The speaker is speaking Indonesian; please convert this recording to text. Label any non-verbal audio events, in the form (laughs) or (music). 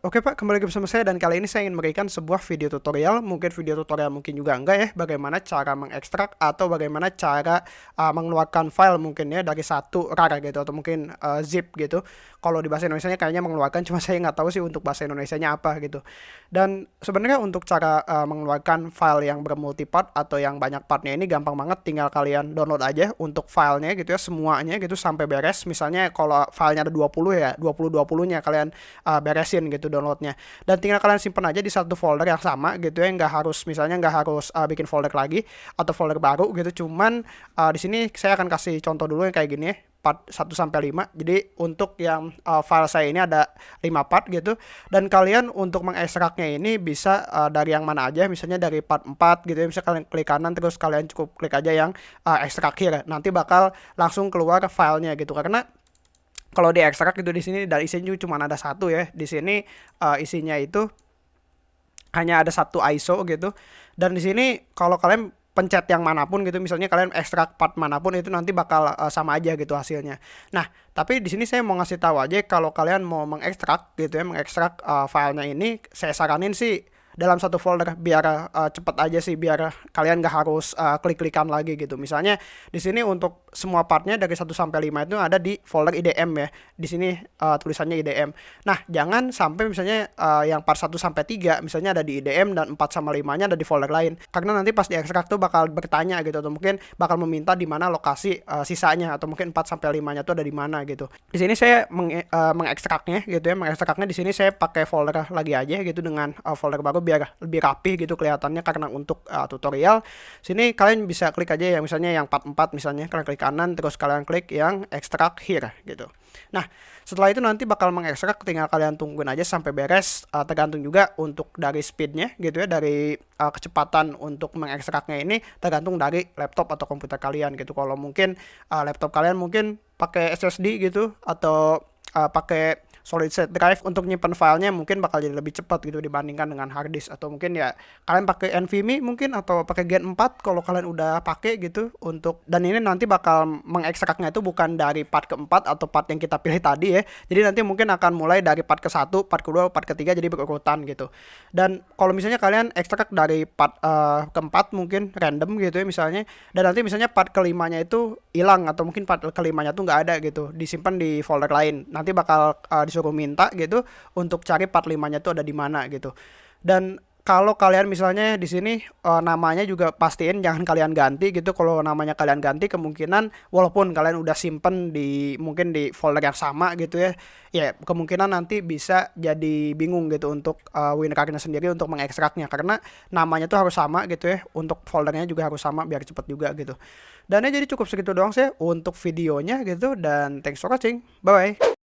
Oke Pak, kembali lagi bersama saya dan kali ini saya ingin memberikan sebuah video tutorial, mungkin video tutorial mungkin juga enggak ya, bagaimana cara mengekstrak atau bagaimana cara uh, mengeluarkan file mungkin ya dari satu RAR gitu atau mungkin uh, zip gitu. Kalau di bahasa Indonesia kayaknya mengeluarkan, cuma (laughs) saya nggak tahu sih untuk bahasa Indonesia-nya apa gitu. Dan sebenarnya untuk cara uh, mengeluarkan file yang bermultipart atau yang banyak partnya ini gampang banget, tinggal kalian download aja untuk filenya gitu ya, semuanya gitu sampai beres. Misalnya kalau filenya ada 20 ya, 20-20-nya kalian uh, beresin gitu downloadnya dan tinggal kalian simpan aja di satu folder yang sama gitu ya nggak harus misalnya nggak harus uh, bikin folder lagi atau folder baru gitu cuman uh, di sini saya akan kasih contoh dulu yang kayak gini ya part 1 sampai 5. Jadi untuk yang uh, file saya ini ada 5 part gitu dan kalian untuk mengekstraknya ini bisa uh, dari yang mana aja misalnya dari part 4 gitu ya bisa kalian klik kanan terus kalian cukup klik aja yang uh, ekstrak here. Nanti bakal langsung keluar filenya gitu karena kalau di ekstrak itu di sini dari isinya cuma ada satu ya. Di sini uh, isinya itu hanya ada satu ISO gitu. Dan di sini kalau kalian pencet yang mana pun gitu misalnya kalian ekstrak part mana pun itu nanti bakal uh, sama aja gitu hasilnya. Nah tapi di sini saya mau ngasih tahu aja kalau kalian mau mengekstrak gitu ya mengekstrak uh, filenya ini saya saranin sih dalam satu folder biar uh, cepet aja sih biar kalian gak harus uh, klik-klikan lagi gitu. Misalnya di sini untuk semua partnya dari 1 sampai 5 itu ada di folder IDM ya. Di sini uh, tulisannya IDM. Nah, jangan sampai misalnya uh, yang part 1 sampai 3 misalnya ada di IDM dan 4 sama 5-nya ada di folder lain. Karena nanti pas di ekstrak tuh bakal bertanya gitu atau mungkin bakal meminta di mana lokasi uh, sisanya atau mungkin 4 sampai 5-nya tuh ada di mana gitu. Di sini saya meng, uh, mengekstraknya gitu ya. Mengekstraknya di sini saya pakai folder lagi aja gitu dengan uh, folder baru biar lebih rapi gitu kelihatannya karena untuk uh, tutorial. Sini kalian bisa klik aja yang misalnya yang part 4 misalnya kalian klik kanan terus kalian klik yang extract here gitu. Nah setelah itu nanti bakal mengekstrak tinggal kalian tungguin aja sampai beres. Uh, tergantung juga untuk dari speednya gitu ya dari uh, kecepatan untuk mengekstraknya ini tergantung dari laptop atau komputer kalian gitu. Kalau mungkin uh, laptop kalian mungkin pakai SSD gitu atau uh, pakai solid state drive untuk nyimpan filenya mungkin bakal jadi lebih cepat gitu dibandingkan dengan hard disk. Atau mungkin ya kalian pakai NVMe mungkin atau pakai Gen 4 kalau kalian udah pakai gitu untuk dan ini nanti bakal mengekstraknya itu bukan dari part keempat atau part yang kita pilih tadi ya. Jadi nanti mungkin akan mulai dari part ke satu part kedua part ketiga jadi berurutan gitu. Dan kalau misalnya kalian ekstrak dari part uh, keempat mungkin random gitu ya misalnya dan nanti misalnya part kelimanya itu hilang atau mungkin part kelimanya tuh nggak ada gitu disimpan di folder lain. Nanti bakal uh, disuruh disuruh minta gitu untuk cari part 5-nya tuh ada di mana gitu. Dan kalau kalian misalnya di sini uh, namanya juga pastiin jangan kalian ganti gitu. Kalau namanya kalian ganti kemungkinan walaupun kalian udah simpen di mungkin di folder yang sama gitu ya, ya kemungkinan nanti bisa jadi bingung gitu untuk uh, WinRAR-nya sendiri untuk mengekstraknya karena namanya tuh harus sama gitu ya. Untuk foldernya juga harus sama biar cepet juga gitu. Dan ya jadi cukup segitu doang sih untuk videonya gitu dan thanks for watching. Bye bye.